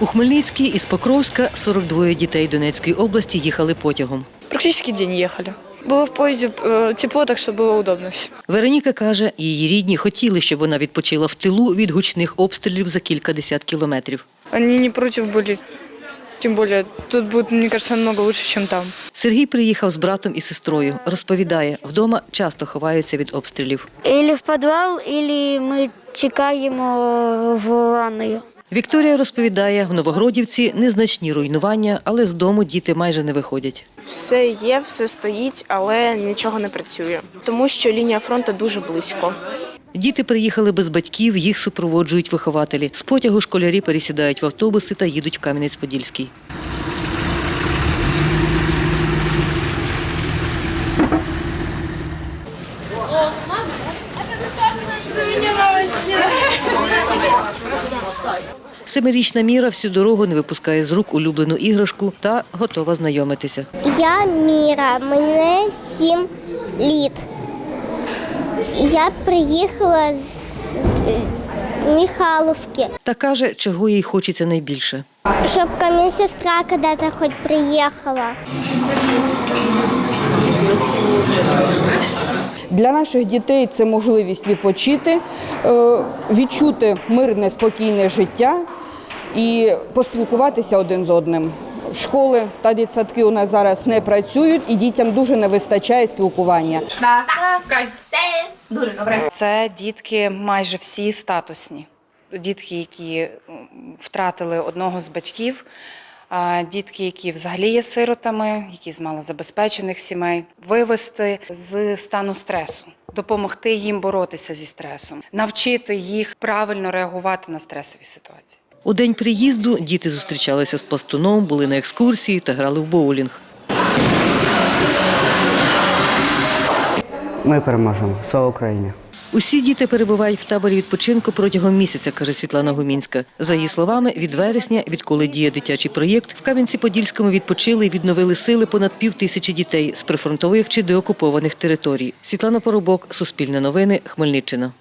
У Хмельницький із Покровська 42 дітей Донецької області їхали потягом. Практически день ехали. Было в поезде э, тепло, так что было удобно все. Вероніка каже, її рідні хотіли, щоб вона відпочила в тилу від гучних обстрілів за кількадесят кілометрів. Они не против были. Тем более, тут будет, мне кажется, намного лучше, чем там. Сергій приїхав з братом і сестрою. Розповідає, вдома часто ховаються від обстрілів. Ілі в підвал, ілі ми чекаємо в ванною. Вікторія розповідає, в Новогродівці незначні руйнування, але з дому діти майже не виходять. Все є, все стоїть, але нічого не працює, тому що лінія фронту дуже близько. Діти приїхали без батьків, їх супроводжують вихователі. З потягу школярі пересідають в автобуси та їдуть в Кам'янець-Подільський. Семирічна Міра всю дорогу не випускає з рук улюблену іграшку та готова знайомитися. Я Міра, мені сім літ. Я приїхала з, з Михайловки, Та каже, чого їй хочеться найбільше. щоб ко мне сестра когда-то хоть приехала. Для наших дітей це можливість відпочити, е, відчути мирне, спокійне життя і поспілкуватися один з одним. Школи та дитсадки у нас зараз не працюють, і дітям дуже не вистачає спілкування. Дуже добре, Це дітки майже всі статусні. Дітки, які втратили одного з батьків, а, дітки, які взагалі є сиротами, які з малозабезпечених сімей, вивести з стану стресу, допомогти їм боротися зі стресом, навчити їх правильно реагувати на стресові ситуації. У день приїзду діти зустрічалися з пластуном, були на екскурсії та грали в боулінг. Ми переможемо. Слава Україні! Усі діти перебувають в таборі відпочинку протягом місяця, каже Світлана Гумінська. За її словами, від вересня, відколи діє дитячий проєкт, в Кам'янці-Подільському відпочили і відновили сили понад пів тисячі дітей з прифронтових чи деокупованих територій. Світлана Поробок, Суспільне новини, Хмельниччина.